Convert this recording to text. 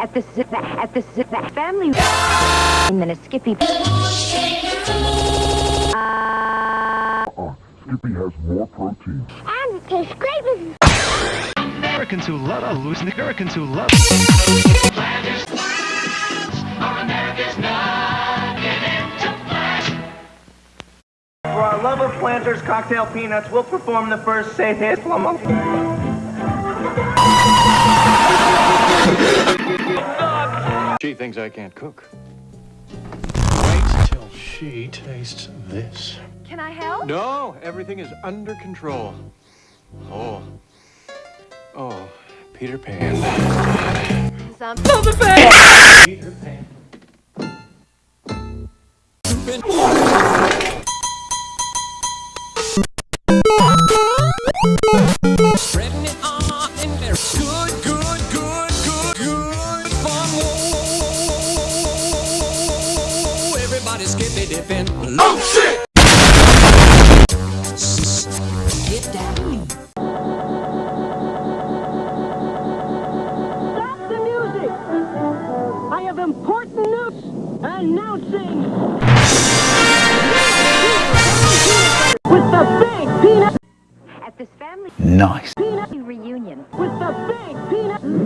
at the zip at the zip family and then a Skippy. Uh, Uh, Skippy has more protein. and it tastes great with Americans who love uh, losing Americans who love For our love of planters, cocktail peanuts, we'll perform the first Say Hit She thinks I can't cook. Wait till she tastes this. Can I help? No, everything is under control. Oh. Oh, Peter Pan. Some Peter Pan. Spreading Everybody skippy dipping. Oh shit! Get down. Stop the music! I have important news announcing with the big peanut at this family Nice. reunion. with the big peanut